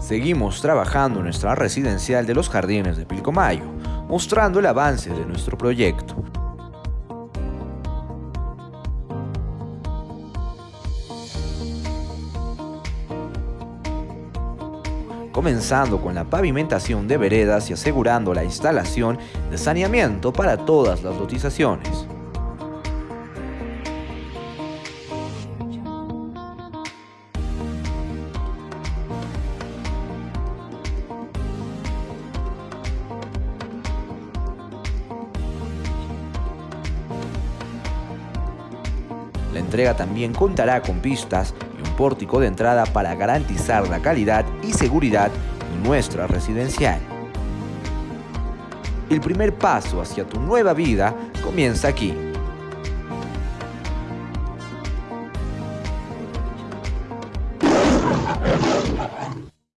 Seguimos trabajando en nuestra residencial de los Jardines de Pilcomayo, mostrando el avance de nuestro proyecto. comenzando con la pavimentación de veredas y asegurando la instalación de saneamiento para todas las lotizaciones. La entrega también contará con pistas y un pórtico de entrada para garantizar la calidad y seguridad de nuestra residencial. El primer paso hacia tu nueva vida comienza aquí.